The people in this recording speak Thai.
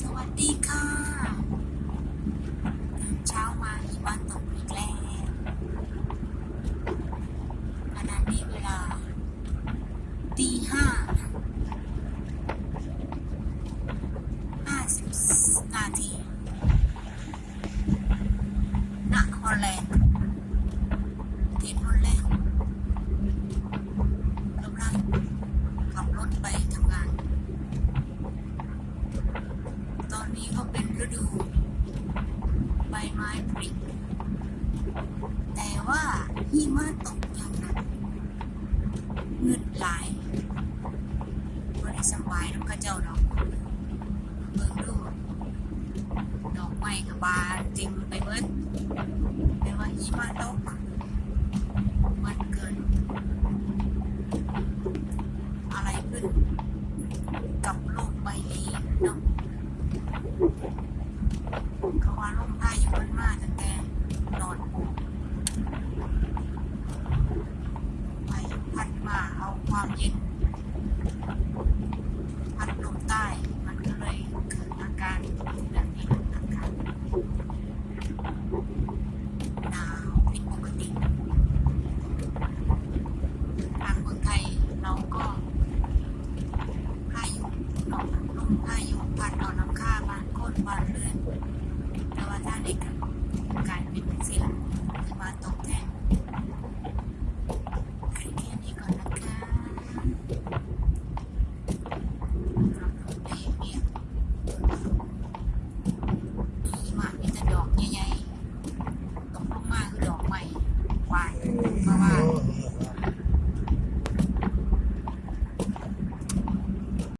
สวัสดีค่ะตื่นเช้ามาหิมะตกอีกแล้วขณะนี้เวลาตีห้าห้าสิบนาทีณฮอลแลนด์ประเทศฮอลแลนด์กำลังขับรถไปทำงาน ต อนนี้ก็เป็นฤดู ใบไม้ผลิแต่ว่าหิมะตกอย่างหนักเงืดหลายบริสบายน้ำกระเจ้าดอกเบิ่งดูดอกไม้กับบานเต็มไปเบิดแต่ว่าหิมะตกมันเกิน อะไรขึ้นกับโลกใบนี้เนาะ เขาว่าลมพายุมันมาตั้งแต่นอนพายุพัดมาเอาความเย็น พัดลมใต้มันก็เลยเกิดอาการแบบนี้อาการหนาวผิดปกติทางเมืองไทยเราก็พายุเนาะลมพายุพัดเอาน้ำค้าบ้านก้นบ้านเรือ แต่ว่าถ้าเด็กกลายเป็นสียงมาตกแทน